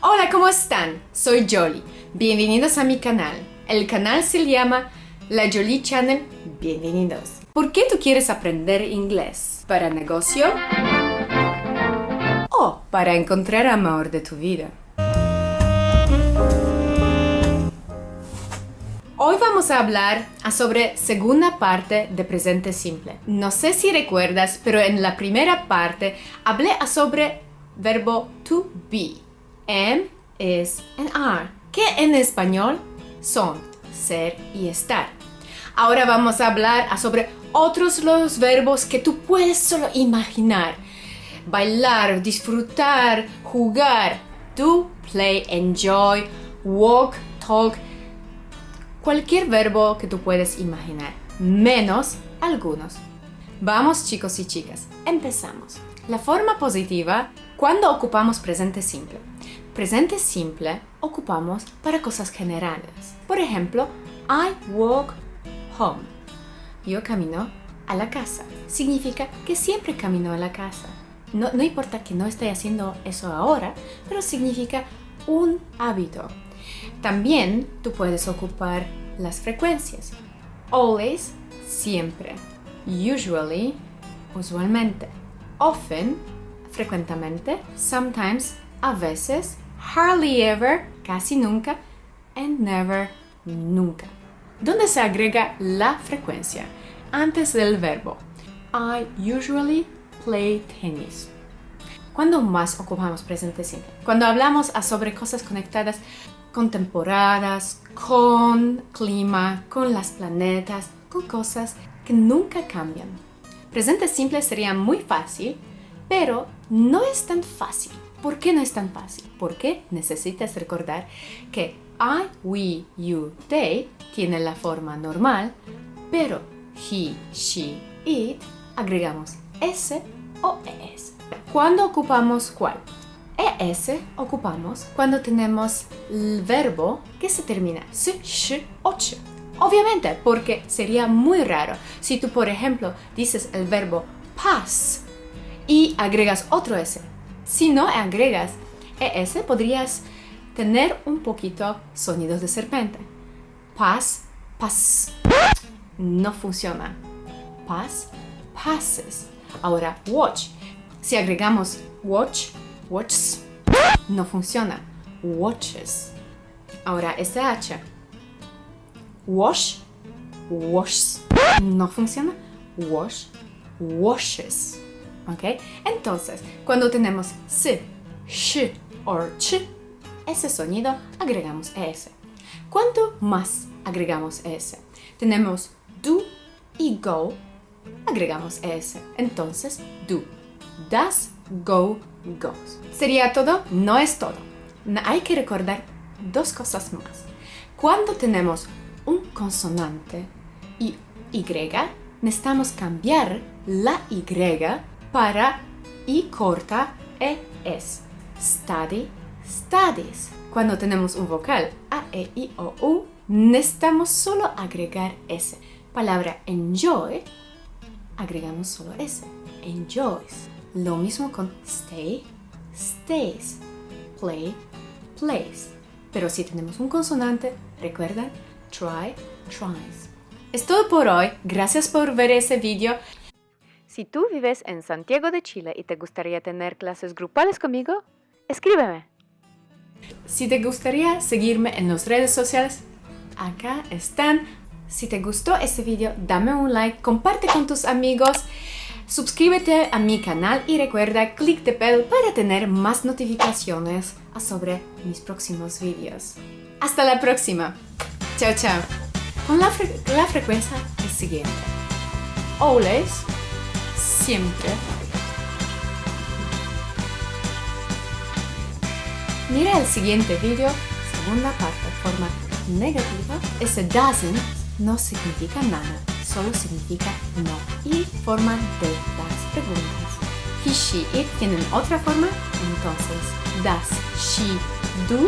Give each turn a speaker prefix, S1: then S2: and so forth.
S1: Hola, ¿cómo están? Soy Jolly. Bienvenidos a mi canal. El canal se llama La Jolie Channel. Bienvenidos. ¿Por qué tú quieres aprender inglés? ¿Para negocio? ¿O para encontrar amor de tu vida? Hoy vamos a hablar sobre segunda parte de presente simple. No sé si recuerdas, pero en la primera parte hablé sobre verbo to be. M es and are, que en español son ser y estar. Ahora vamos a hablar sobre otros los verbos que tú puedes solo imaginar. Bailar, disfrutar, jugar, do, play, enjoy, walk, talk, cualquier verbo que tú puedes imaginar, menos algunos. Vamos chicos y chicas, empezamos. La forma positiva cuando ocupamos presente simple. Presente simple ocupamos para cosas generales. Por ejemplo, I walk home. Yo camino a la casa. Significa que siempre camino a la casa. No, no importa que no esté haciendo eso ahora, pero significa un hábito. También tú puedes ocupar las frecuencias. Always, siempre. Usually, usualmente. Often, frecuentemente. Sometimes, a veces hardly ever, casi nunca, and never, nunca. ¿Dónde se agrega la frecuencia? Antes del verbo. I usually play tennis. ¿Cuándo más ocupamos presente simple? Cuando hablamos sobre cosas conectadas con temporadas, con clima, con las planetas, con cosas que nunca cambian. Presente simple sería muy fácil, pero no es tan fácil. ¿Por qué no es tan fácil? Porque necesitas recordar que I, we, you, they tiene la forma normal, pero he, she, it agregamos s o es. ¿Cuándo ocupamos cuál? es ocupamos cuando tenemos el verbo que se termina s, sh o ch. Obviamente, porque sería muy raro si tú, por ejemplo, dices el verbo pass y agregas otro s si no agregas ES, podrías tener un poquito sonidos de serpiente. Pas, pas. No funciona. Pas, passes. Ahora, watch. Si agregamos watch, watches, no funciona. Watches. Ahora, SH. Wash, washes. No funciona. Wash, washes. ¿Ok? Entonces, cuando tenemos s, sh o ch, ese sonido agregamos es. ¿Cuánto más agregamos es? Tenemos do y go, agregamos es. Entonces, do. Does, go, goes. ¿Sería todo? No es todo. Hay que recordar dos cosas más. Cuando tenemos un consonante y Y, necesitamos cambiar la Y para y corta e es. Study, studies. Cuando tenemos un vocal a, e, i, o, u, necesitamos solo agregar s. Palabra enjoy, agregamos solo s. Enjoys. Lo mismo con stay, stays. Play, plays. Pero si tenemos un consonante, recuerda, try, tries. Es todo por hoy. Gracias por ver ese video. Si tú vives en Santiago de Chile y te gustaría tener clases grupales conmigo, escríbeme. Si te gustaría seguirme en las redes sociales, acá están. Si te gustó este video, dame un like, comparte con tus amigos, suscríbete a mi canal y recuerda clic de bell para tener más notificaciones sobre mis próximos videos. Hasta la próxima. Chao, chao. Con la, frecuencia siguiente. Always siempre. Mira el siguiente vídeo, segunda parte, forma negativa. Ese doesn't no significa nada, solo significa no. Y forma de las preguntas. He, she, it tienen otra forma, entonces does she do